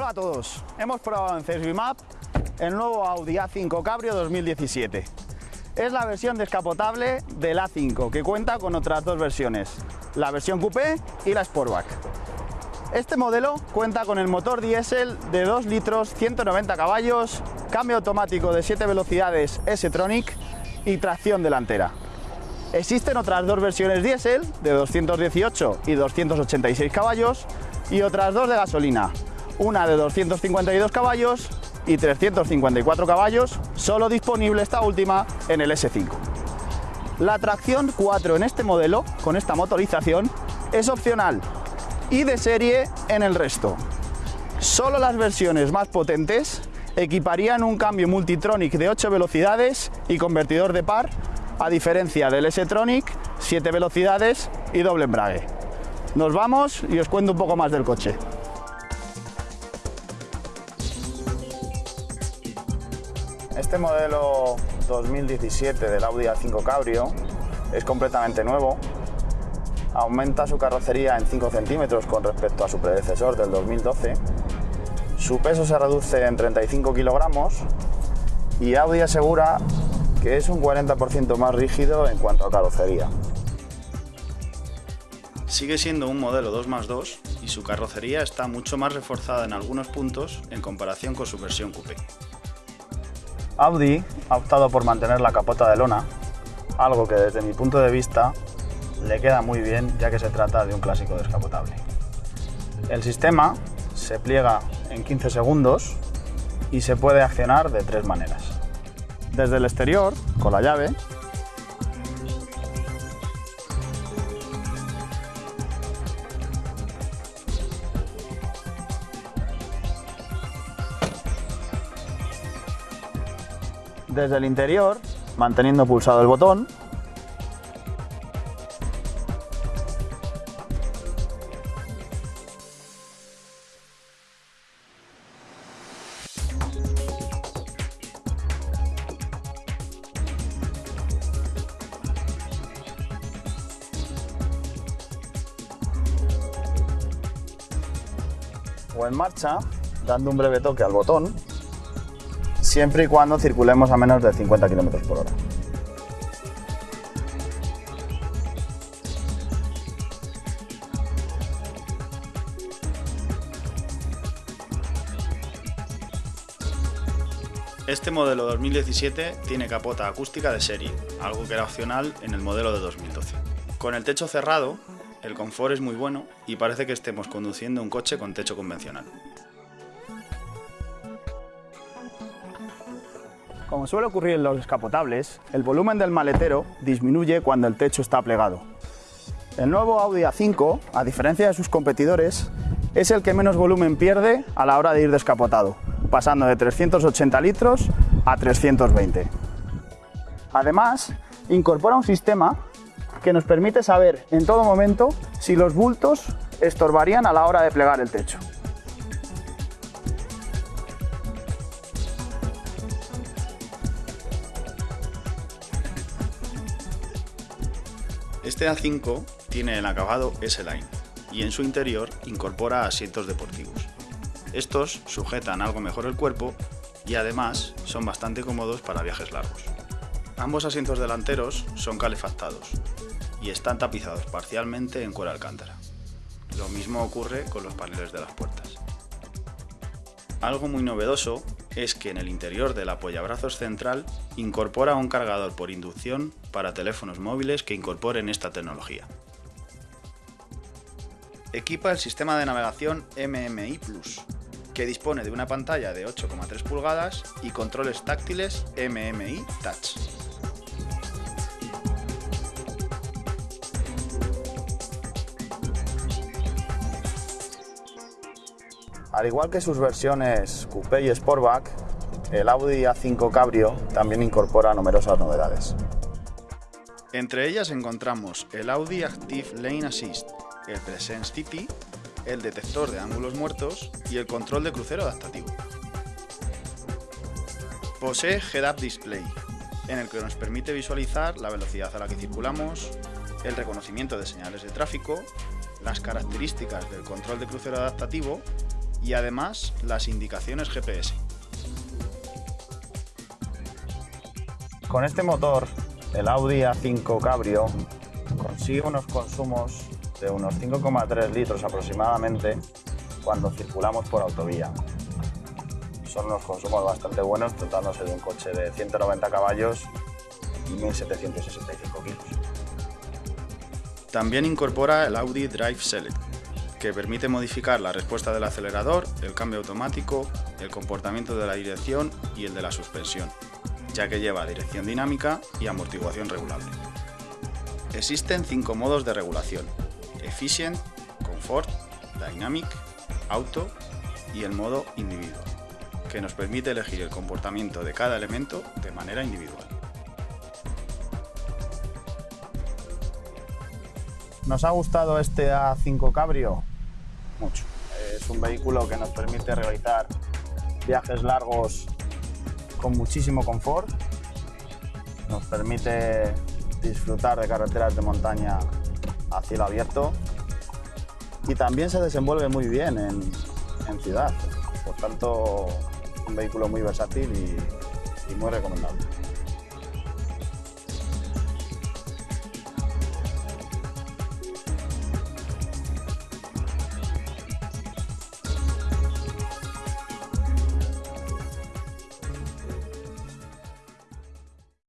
Hola a todos, hemos probado en CSV Map el nuevo Audi A5 Cabrio 2017. Es la versión descapotable del A5 que cuenta con otras dos versiones, la versión Coupé y la Sportback. Este modelo cuenta con el motor diésel de 2 litros 190 caballos, cambio automático de 7 velocidades S-Tronic y tracción delantera. Existen otras dos versiones diésel de 218 y 286 caballos y otras dos de gasolina, una de 252 caballos y 354 caballos, solo disponible esta última en el S5. La tracción 4 en este modelo, con esta motorización, es opcional y de serie en el resto. Solo las versiones más potentes equiparían un cambio Multitronic de 8 velocidades y convertidor de par, a diferencia del S-Tronic, 7 velocidades y doble embrague. Nos vamos y os cuento un poco más del coche. Este modelo 2017 del Audi A5 Cabrio es completamente nuevo. Aumenta su carrocería en 5 centímetros con respecto a su predecesor del 2012. Su peso se reduce en 35 kilogramos y Audi asegura que es un 40% más rígido en cuanto a carrocería. Sigue siendo un modelo 2 más 2 y su carrocería está mucho más reforzada en algunos puntos en comparación con su versión coupé. Audi ha optado por mantener la capota de lona, algo que desde mi punto de vista le queda muy bien ya que se trata de un clásico descapotable. El sistema se pliega en 15 segundos y se puede accionar de tres maneras. Desde el exterior, con la llave, desde el interior, manteniendo pulsado el botón. O en marcha, dando un breve toque al botón siempre y cuando circulemos a menos de 50 km por hora. Este modelo 2017 tiene capota acústica de serie, algo que era opcional en el modelo de 2012. Con el techo cerrado, el confort es muy bueno y parece que estemos conduciendo un coche con techo convencional. Como suele ocurrir en los descapotables, el volumen del maletero disminuye cuando el techo está plegado. El nuevo Audi A5, a diferencia de sus competidores, es el que menos volumen pierde a la hora de ir descapotado, pasando de 380 litros a 320. Además, incorpora un sistema que nos permite saber en todo momento si los bultos estorbarían a la hora de plegar el techo. Este A5 tiene el acabado S-Line y en su interior incorpora asientos deportivos. Estos sujetan algo mejor el cuerpo y además son bastante cómodos para viajes largos. Ambos asientos delanteros son calefactados y están tapizados parcialmente en cuero alcántara. Lo mismo ocurre con los paneles de las puertas. Algo muy novedoso es que en el interior del apoyabrazos central incorpora un cargador por inducción para teléfonos móviles que incorporen esta tecnología. Equipa el sistema de navegación MMI Plus, que dispone de una pantalla de 8,3 pulgadas y controles táctiles MMI Touch. Al igual que sus versiones Coupé y Sportback, el Audi A5 Cabrio también incorpora numerosas novedades. Entre ellas encontramos el Audi Active Lane Assist, el Presence City, el detector de ángulos muertos y el control de crucero adaptativo. Posee Head-Up Display, en el que nos permite visualizar la velocidad a la que circulamos, el reconocimiento de señales de tráfico, las características del control de crucero adaptativo y además las indicaciones GPS. Con este motor, el Audi A5 Cabrio consigue unos consumos de unos 5,3 litros aproximadamente cuando circulamos por autovía. Son unos consumos bastante buenos, tratándose de un coche de 190 caballos y 1.765 kilos. También incorpora el Audi Drive Select, que permite modificar la respuesta del acelerador, el cambio automático, el comportamiento de la dirección y el de la suspensión, ya que lleva dirección dinámica y amortiguación regulable. Existen cinco modos de regulación, Efficient, Comfort, Dynamic, Auto y el modo Individual, que nos permite elegir el comportamiento de cada elemento de manera individual. ¿Nos ha gustado este A5 Cabrio? Mucho. Es un vehículo que nos permite realizar viajes largos con muchísimo confort. Nos permite disfrutar de carreteras de montaña a cielo abierto y también se desenvuelve muy bien en, en ciudad. Por tanto, un vehículo muy versátil y, y muy recomendable.